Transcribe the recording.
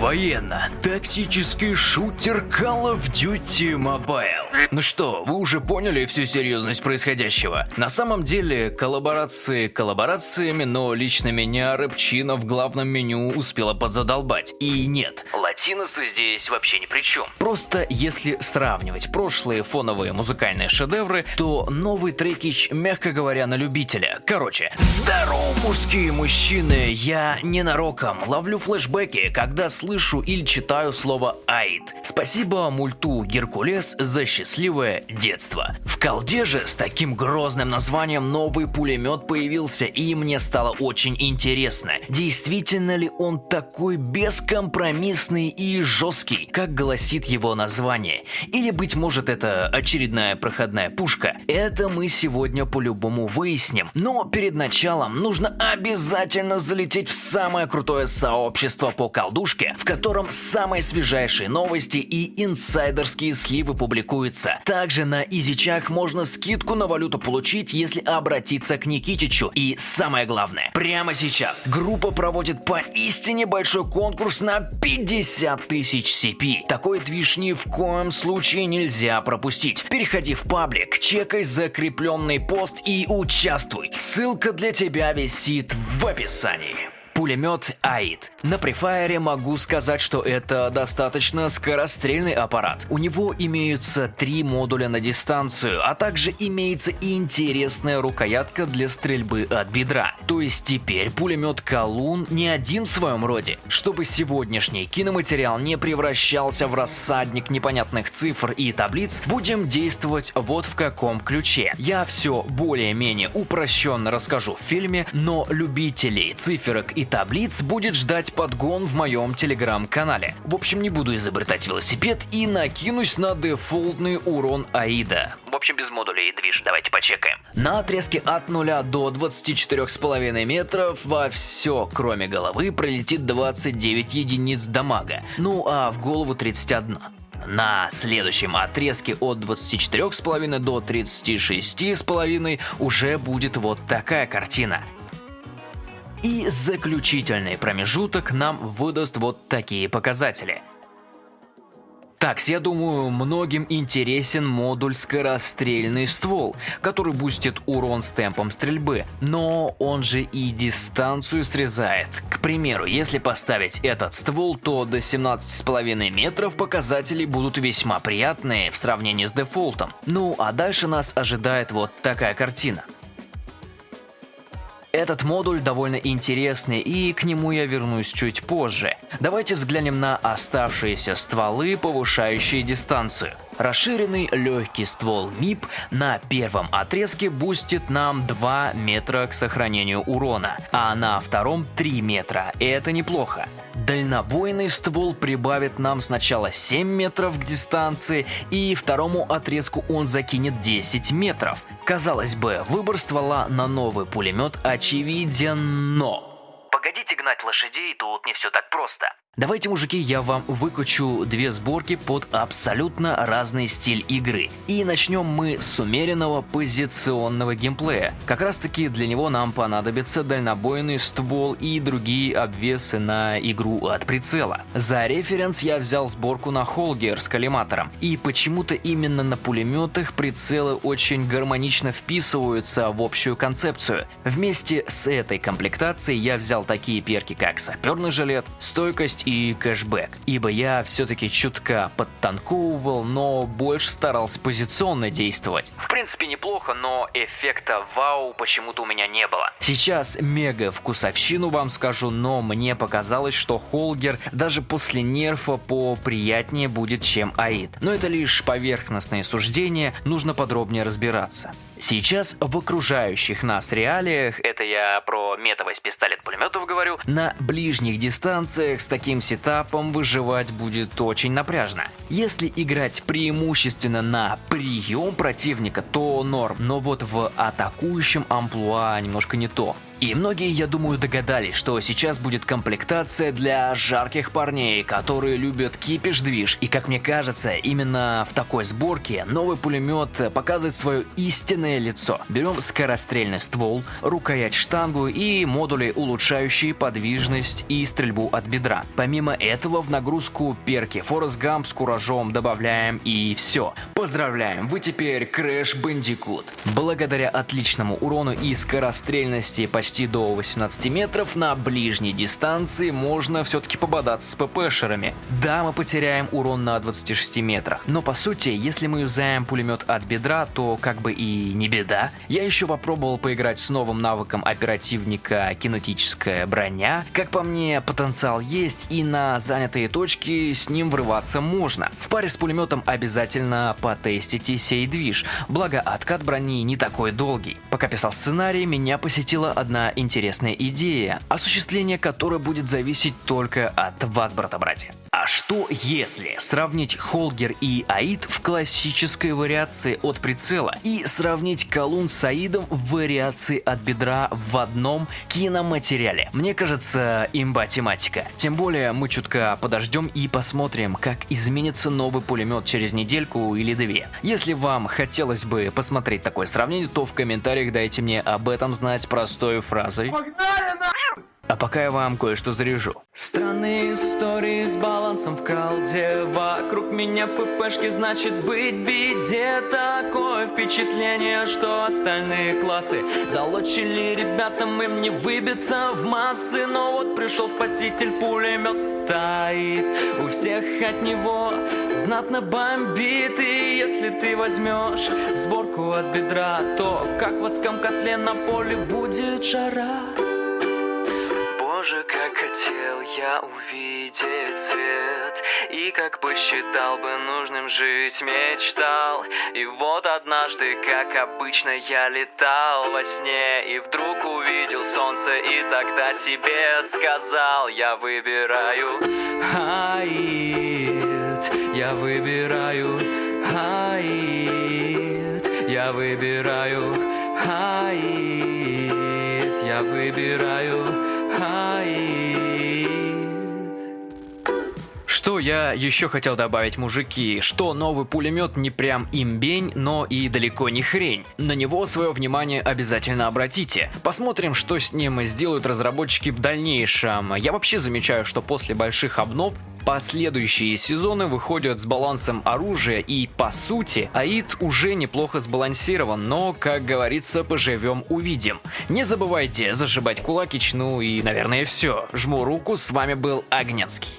Военно-тактический шутер Call of Duty Mobile. Ну что, вы уже поняли всю серьезность происходящего? На самом деле, коллаборации коллаборациями, но лично меня рэпчина в главном меню успела подзадолбать. И нет, латиносы здесь вообще ни при чем. Просто если сравнивать прошлые фоновые музыкальные шедевры, то новый трекич, мягко говоря, на любителя. Короче, здорово, мужские мужчины, я ненароком ловлю флешбеки, когда слышу или читаю слово «аид». Спасибо мульту «Геркулес» за счастливое детство. В колде же с таким грозным названием новый пулемет появился, и мне стало очень интересно, действительно ли он такой бескомпромиссный и жесткий, как гласит его название. Или, быть может, это очередная проходная пушка. Это мы сегодня по-любому выясним. Но перед началом нужно обязательно залететь в самое крутое сообщество по колдушке, в котором самые свежайшие новости и инсайдерские сливы публикуются. Также на Изичах можно скидку на валюту получить, если обратиться к Никитичу. И самое главное, прямо сейчас группа проводит поистине большой конкурс на 50 тысяч CP. Такой движ ни в коем случае нельзя пропустить. Переходи в паблик, чекай закрепленный пост и участвуй. Ссылка для тебя висит в описании пулемет АИД. На префайре могу сказать, что это достаточно скорострельный аппарат. У него имеются три модуля на дистанцию, а также имеется и интересная рукоятка для стрельбы от бедра. То есть теперь пулемет Калун не один в своем роде. Чтобы сегодняшний киноматериал не превращался в рассадник непонятных цифр и таблиц, будем действовать вот в каком ключе. Я все более-менее упрощенно расскажу в фильме, но любителей циферок и таблиц будет ждать подгон в моем телеграм-канале. В общем, не буду изобретать велосипед и накинусь на дефолтный урон Аида. В общем, без модулей движ, давайте почекаем. На отрезке от 0 до 24,5 метров во все, кроме головы, пролетит 29 единиц дамага, ну а в голову 31. На следующем отрезке от 24,5 до 36,5 уже будет вот такая картина. И заключительный промежуток нам выдаст вот такие показатели. Так, я думаю, многим интересен модуль скорострельный ствол, который бустит урон с темпом стрельбы, но он же и дистанцию срезает. К примеру, если поставить этот ствол, то до 17,5 метров показатели будут весьма приятные в сравнении с дефолтом. Ну а дальше нас ожидает вот такая картина. Этот модуль довольно интересный и к нему я вернусь чуть позже. Давайте взглянем на оставшиеся стволы, повышающие дистанцию. Расширенный легкий ствол МИП на первом отрезке бустит нам 2 метра к сохранению урона, а на втором 3 метра. Это неплохо. Дальнобойный ствол прибавит нам сначала 7 метров к дистанции, и второму отрезку он закинет 10 метров. Казалось бы, выбор ствола на новый пулемет очевиден, но... Погодите гнать лошадей, тут не все так просто. Давайте, мужики, я вам выкачу две сборки под абсолютно разный стиль игры. И начнем мы с умеренного позиционного геймплея. Как раз таки для него нам понадобится дальнобойный ствол и другие обвесы на игру от прицела. За референс я взял сборку на Холгер с коллиматором. И почему-то именно на пулеметах прицелы очень гармонично вписываются в общую концепцию. Вместе с этой комплектацией я взял такие перки, как саперный жилет, стойкость есть и кэшбэк, ибо я все-таки чутка подтанковывал, но больше старался позиционно действовать. В принципе неплохо, но эффекта вау почему-то у меня не было. Сейчас мега вкусовщину вам скажу, но мне показалось, что Холгер даже после нерфа поприятнее будет, чем Аид. Но это лишь поверхностные суждения, нужно подробнее разбираться. Сейчас в окружающих нас реалиях, это я про метовость пистолет-пулеметов говорю, на ближних дистанциях с таким сетапом выживать будет очень напряжно. Если играть преимущественно на прием противника, то норм, но вот в атакующем амплуа немножко не то. И многие, я думаю, догадались, что сейчас будет комплектация для жарких парней, которые любят кипиш-движ. И как мне кажется, именно в такой сборке новый пулемет показывает свое истинное лицо. Берем скорострельный ствол, рукоять штангу и модули, улучшающие подвижность и стрельбу от бедра. Помимо этого в нагрузку перки Forest Gump с куражом добавляем и все. Поздравляем, вы теперь Crash Bandicoot. Благодаря отличному урону и скорострельности почти до 18 метров на ближней дистанции можно все-таки пободаться с ППшерами. Да, мы потеряем урон на 26 метрах, но по сути, если мы юзаем пулемет от бедра, то как бы и не беда. Я еще попробовал поиграть с новым навыком оперативника кинетическая броня. Как по мне, потенциал есть и на занятые точки с ним врываться можно. В паре с пулеметом обязательно потестите сей движ, благо откат брони не такой долгий. Пока писал сценарий, меня посетила одна интересная идея, осуществление которой будет зависеть только от вас, брата-братья. А что если сравнить Холгер и Аид в классической вариации от прицела и сравнить колун с Аидом в вариации от бедра в одном киноматериале? Мне кажется, имба тематика. Тем более мы чутка подождем и посмотрим, как изменится новый пулемет через недельку или две. Если вам хотелось бы посмотреть такое сравнение, то в комментариях дайте мне об этом знать простой фразой. Погнали на... А пока я вам кое-что заряжу. Странные истории с балансом в колде Меня ППшки, значит быть беде. Такое впечатление, что остальные классы Залочили ребятам, им не выбиться в массы. Но вот пришел спаситель, пулемет таит. У всех от него знатно бомбит. И если ты возьмешь сборку от бедра То как в адском котле на поле будет жара Боже, как хотел я увидеть свет. И как посчитал бы нужным жить, мечтал. И вот однажды, как обычно, я летал во сне. И вдруг увидел солнце и тогда себе сказал Я выбираю Аид Я выбираю Аид Я выбираю Аид Я выбираю Что я еще хотел добавить, мужики, что новый пулемет не прям имбень, но и далеко не хрень. На него свое внимание обязательно обратите. Посмотрим, что с ним сделают разработчики в дальнейшем. Я вообще замечаю, что после больших обнов Последующие сезоны выходят с балансом оружия и, по сути, АИД уже неплохо сбалансирован, но, как говорится, поживем увидим. Не забывайте зашибать кулакич, ну и, наверное, все. Жму руку, с вами был Огненский.